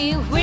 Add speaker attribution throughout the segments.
Speaker 1: we.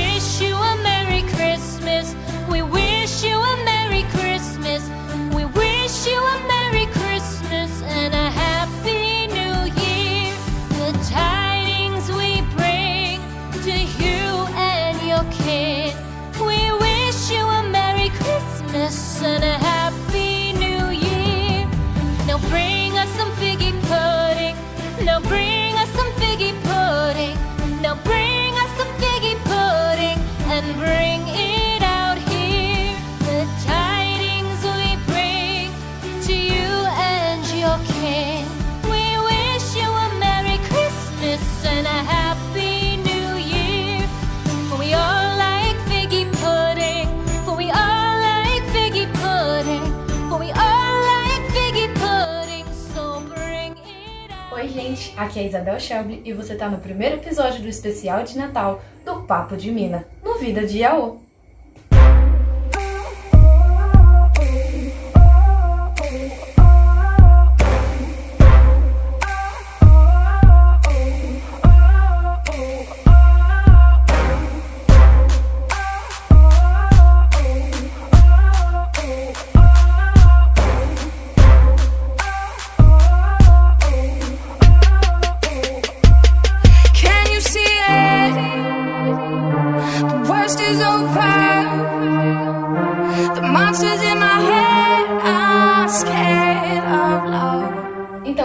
Speaker 2: Aqui é Isabel Shelby e você tá no primeiro episódio do especial de Natal do Papo de Mina, no Vida de Yaô.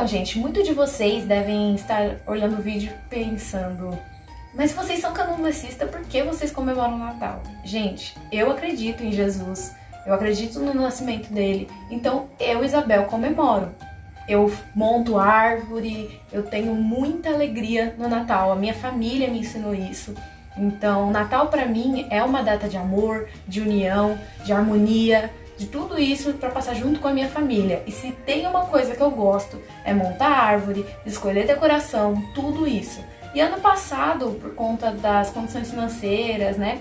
Speaker 2: Então, gente, muitos de vocês devem estar olhando o vídeo pensando mas vocês são candomblecistas, por que vocês comemoram o Natal? Gente, eu acredito em Jesus, eu acredito no nascimento dele, então eu, Isabel, comemoro. Eu monto árvore, eu tenho muita alegria no Natal, a minha família me ensinou isso. Então, Natal pra mim é uma data de amor, de união, de harmonia, de tudo isso pra passar junto com a minha família. E se tem uma coisa que eu gosto é montar árvore, escolher decoração, tudo isso. E ano passado, por conta das condições financeiras, né?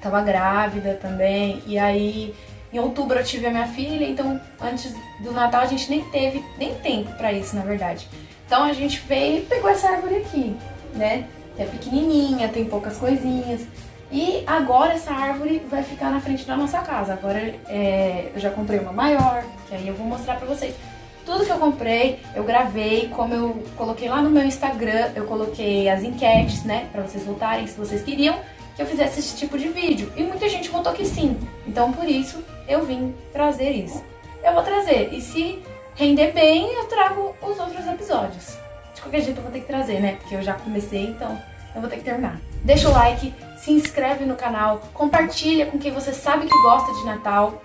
Speaker 2: Tava grávida também, e aí em outubro eu tive a minha filha, então antes do Natal a gente nem teve nem tempo pra isso, na verdade. Então a gente veio e pegou essa árvore aqui, né? É pequenininha, tem poucas coisinhas. E agora essa árvore vai ficar na frente da nossa casa. Agora é, eu já comprei uma maior, que aí eu vou mostrar pra vocês. Tudo que eu comprei, eu gravei, como eu coloquei lá no meu Instagram, eu coloquei as enquetes, né, pra vocês votarem se vocês queriam que eu fizesse esse tipo de vídeo. E muita gente votou que sim. Então por isso eu vim trazer isso. Eu vou trazer. E se render bem, eu trago os outros episódios. De qualquer jeito eu vou ter que trazer, né? Porque eu já comecei, então eu vou ter que terminar. Deixa o like, se inscreve no canal, compartilha com quem você sabe que gosta de Natal,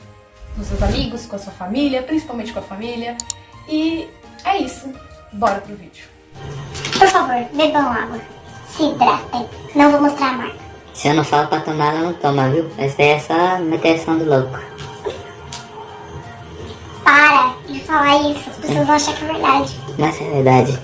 Speaker 2: com seus amigos, com a sua família, principalmente com a família. E é isso. Bora pro vídeo.
Speaker 3: Por favor, bebam água. Se hidratem. Não vou mostrar a marca.
Speaker 4: Se eu não falo pra tomar, ela não toma, viu? Essa daí é só meteção do louco.
Speaker 3: Para de falar isso. As pessoas vão achar que é verdade.
Speaker 4: Mas é verdade.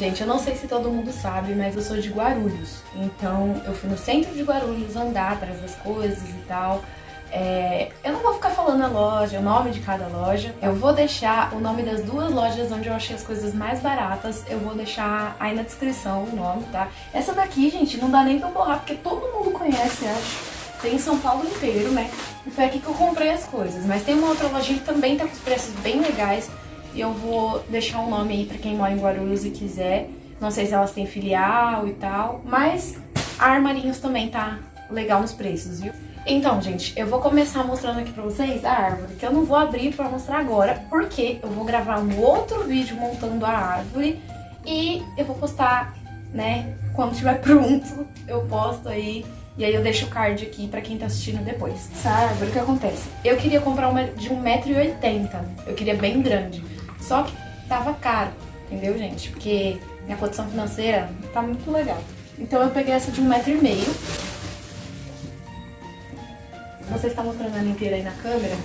Speaker 2: Gente, eu não sei se todo mundo sabe, mas eu sou de Guarulhos. Então, eu fui no centro de Guarulhos andar atrás das coisas e tal. É, eu não vou ficar falando a loja, o nome de cada loja. Eu vou deixar o nome das duas lojas onde eu achei as coisas mais baratas. Eu vou deixar aí na descrição o nome, tá? Essa daqui, gente, não dá nem pra borrar, porque todo mundo conhece, acho. Tem em São Paulo inteiro, né? E foi aqui que eu comprei as coisas. Mas tem uma outra lojinha que também tá com os preços bem legais. E eu vou deixar o nome aí pra quem mora em Guarulhos e quiser. Não sei se elas têm filial e tal. Mas a Armarinhos também tá legal nos preços, viu? Então, gente, eu vou começar mostrando aqui pra vocês a árvore, que eu não vou abrir pra mostrar agora, porque eu vou gravar um outro vídeo montando a árvore e eu vou postar, né, quando estiver pronto, eu posto aí e aí eu deixo o card aqui pra quem tá assistindo depois. Essa árvore, o que acontece? Eu queria comprar uma de 1,80m, eu queria bem grande, só que tava caro, entendeu, gente? Porque minha condição financeira tá muito legal. Então eu peguei essa de 1,5m, você está mostrando ela inteira aí na câmera,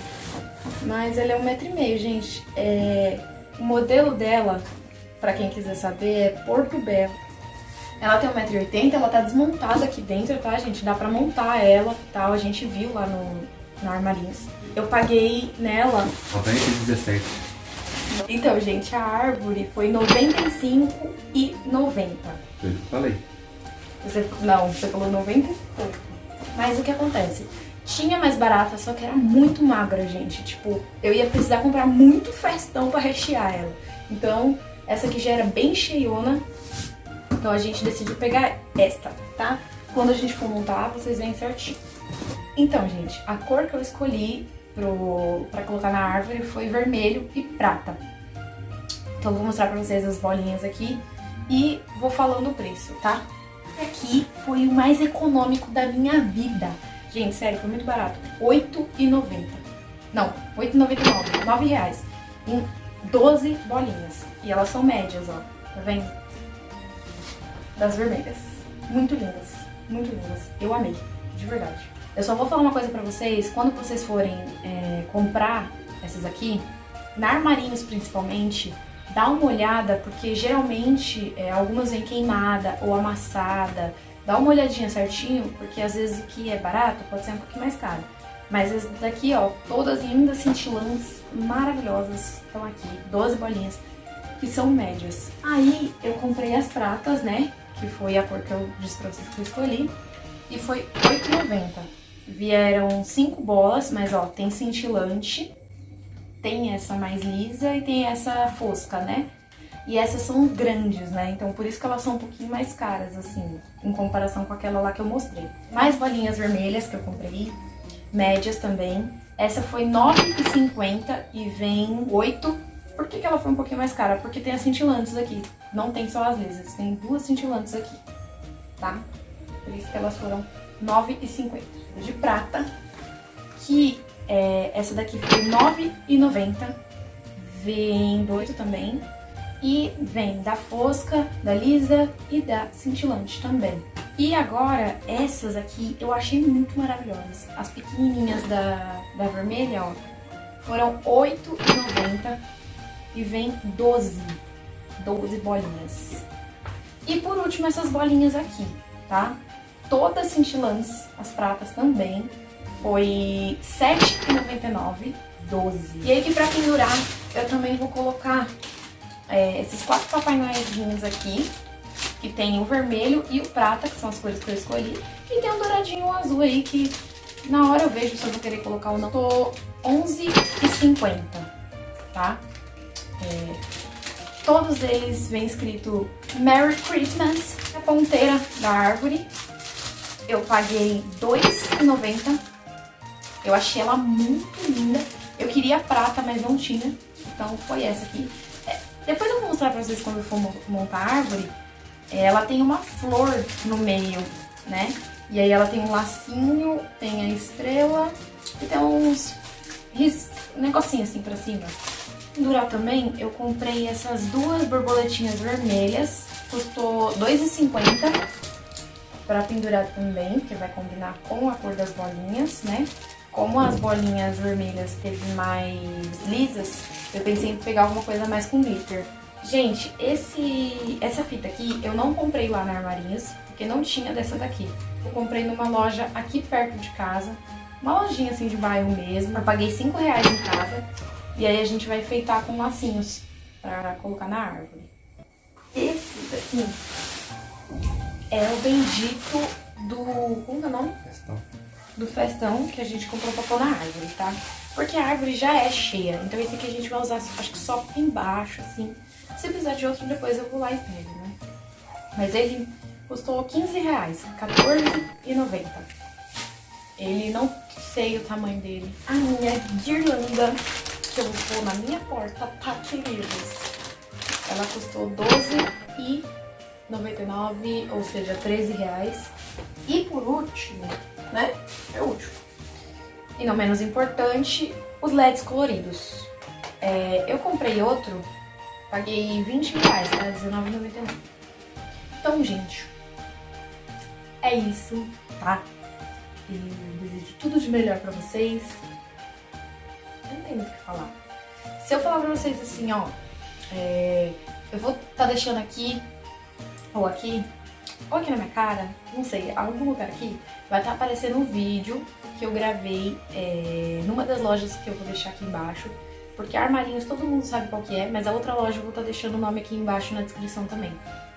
Speaker 2: mas ela é um metro e meio, gente. É, o modelo dela, pra quem quiser saber, é Porto Belo. Ela tem 1,80m, ela tá desmontada aqui dentro, tá, gente? Dá pra montar ela e tal, a gente viu lá no, no Armarinhos. Eu paguei nela...
Speaker 5: 90 e 17.
Speaker 2: Então, gente, a árvore foi R$ 95,90.
Speaker 5: Foi o que eu falei.
Speaker 2: Você, não, você falou 90 e pouco. Mas o que acontece? Tinha mais barata, só que era muito magra, gente. Tipo, eu ia precisar comprar muito festão pra rechear ela. Então, essa aqui já era bem cheiona. Então a gente decidiu pegar esta, tá? Quando a gente for montar, vocês veem certinho. Então, gente, a cor que eu escolhi pro, pra colocar na árvore foi vermelho e prata. Então vou mostrar pra vocês as bolinhas aqui e vou falando o preço, tá? Aqui foi o mais econômico da minha vida. Gente, sério, foi muito barato. R$ 8,90. Não, R$ 8,99. 9 reais. Em 12 bolinhas. E elas são médias, ó. Tá vendo? Das vermelhas. Muito lindas. Muito lindas. Eu amei. De verdade. Eu só vou falar uma coisa pra vocês. Quando vocês forem é, comprar essas aqui, na Armarinhos principalmente, dá uma olhada, porque geralmente é, algumas vêm queimada ou amassada. Dá uma olhadinha certinho, porque às vezes o que é barato pode ser um pouquinho mais caro. Mas essas daqui, ó, todas lindas cintilantes, maravilhosas, estão aqui, 12 bolinhas, que são médias. Aí eu comprei as pratas, né, que foi a cor que eu disse pra vocês que eu escolhi, e foi R$8,90. Vieram 5 bolas, mas ó, tem cintilante, tem essa mais lisa e tem essa fosca, né? E essas são grandes, né? Então por isso que elas são um pouquinho mais caras, assim, em comparação com aquela lá que eu mostrei. Mais bolinhas vermelhas que eu comprei, médias também. Essa foi R$ 9,50 e vem 8. Por que, que ela foi um pouquinho mais cara? Porque tem as cintilantes aqui. Não tem só as lisas, tem duas cintilantes aqui, tá? Por isso que elas foram 9,50. De prata, que é, essa daqui foi R$ 9,90. Vem do 8 também. E vem da fosca, da lisa e da cintilante também. E agora, essas aqui eu achei muito maravilhosas. As pequenininhas da, da vermelha, ó, foram R$ 8,90 e vem 12, 12 bolinhas. E por último, essas bolinhas aqui, tá? Todas cintilantes, as pratas também, foi R$ 7,99, 12. E aí que pra pendurar, eu também vou colocar é, esses quatro Papai Noelzinhos aqui, que tem o vermelho e o prata, que são as cores que eu escolhi. E tem um douradinho azul aí, que na hora eu vejo se eu vou querer colocar ou não. Tô R$11,50, tá? É, todos eles vêm escrito Merry Christmas. A ponteira da árvore, eu paguei R$2,90. Eu achei ela muito linda. Eu queria prata, mas não tinha. Então foi essa aqui. É, depois eu vou mostrar pra vocês quando eu for montar a árvore. É, ela tem uma flor no meio, né? E aí ela tem um lacinho, tem a estrela e tem uns ris... assim pra cima. Pendurar também, eu comprei essas duas borboletinhas vermelhas. Custou R$2,50 pra pendurar também, que vai combinar com a cor das bolinhas, né? Como as bolinhas vermelhas teve mais lisas, eu pensei em pegar alguma coisa mais com glitter. Gente, esse, essa fita aqui eu não comprei lá na Armarinhos, porque não tinha dessa daqui. Eu comprei numa loja aqui perto de casa, uma lojinha assim de bairro mesmo. Eu paguei 5 reais em cada. E aí a gente vai enfeitar com lacinhos pra colocar na árvore. Esse daqui é o bendito do... como é o nome?
Speaker 5: Festão.
Speaker 2: Do festão que a gente comprou pra pôr na árvore, tá? Porque a árvore já é cheia, então esse aqui a gente vai usar, acho que só embaixo, assim. Se precisar de outro, depois eu vou lá e pego, né? Mas ele custou 15 reais, R$14,90. Ele não sei o tamanho dele. A minha guirlanda que eu vou pôr na minha porta, tá, queridos? Ela custou R$12,99, ou seja, 13 reais. E por último, né? É o último. E não menos importante, os LEDs coloridos. É, eu comprei outro, paguei 20 reais, tá? R$19,99. Então, gente, é isso, tá? E desejo tudo de melhor pra vocês. Eu não tenho o que falar. Se eu falar pra vocês assim, ó, é, eu vou tá deixando aqui, ou aqui, ou aqui na minha cara, não sei, algum lugar aqui, vai estar tá aparecendo um vídeo que eu gravei é, numa das lojas que eu vou deixar aqui embaixo. Porque armarinhos todo mundo sabe qual que é, mas a outra loja eu vou estar tá deixando o nome aqui embaixo na descrição também.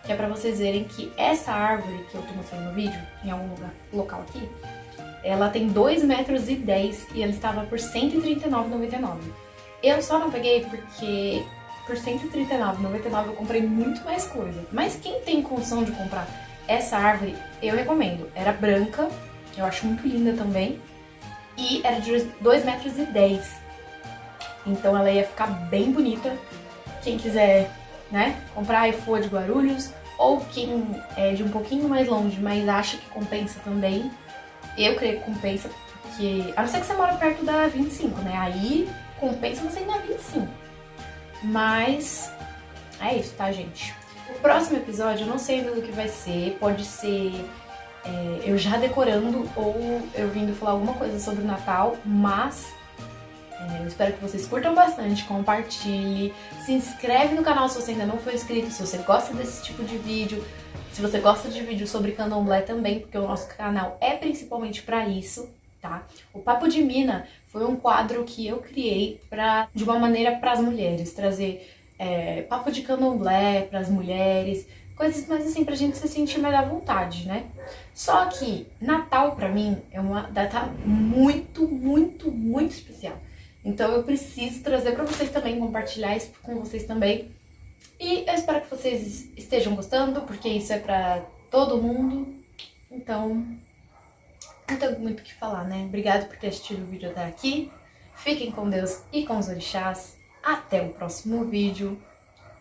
Speaker 2: que é pra vocês verem que essa árvore que eu tô mostrando no vídeo, em algum lugar, local aqui, ela tem 2 metros e 10 e ela estava por R$ 139,99. Eu só não peguei porque por R$ 139,99 eu comprei muito mais coisa. Mas quem tem condição de comprar essa árvore, eu recomendo. Era branca, eu acho muito linda também. E era de 2 metros 10. Então ela ia ficar bem bonita. Quem quiser, né, comprar e for de Guarulhos, ou quem é de um pouquinho mais longe, mas acha que compensa também, eu creio que compensa, porque. A não ser que você mora perto da 25, né? Aí compensa você ir na 25. Mas é isso, tá, gente? O próximo episódio eu não sei ainda do que vai ser. Pode ser é, eu já decorando ou eu vindo falar alguma coisa sobre o Natal, mas é, eu espero que vocês curtam bastante, compartilhe, se inscreve no canal se você ainda não for inscrito, se você gosta desse tipo de vídeo, se você gosta de vídeo sobre candomblé também, porque o nosso canal é principalmente para isso, tá? O Papo de Mina foi um quadro que eu criei pra, de uma maneira para as mulheres, trazer é, papo de candomblé para as mulheres, coisas mais assim pra gente se sentir mais à vontade, né? Só que Natal pra mim é uma data muito, muito, muito especial. Então eu preciso trazer para vocês também, compartilhar isso com vocês também. E eu espero que vocês estejam gostando, porque isso é pra todo mundo. Então, não tenho muito o que falar, né? Obrigado por ter assistido o vídeo até aqui. Fiquem com Deus e com os orixás. Até o próximo vídeo.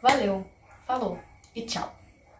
Speaker 2: Valeu, falou e tchau!